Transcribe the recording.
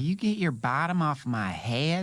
you get your bottom off my head?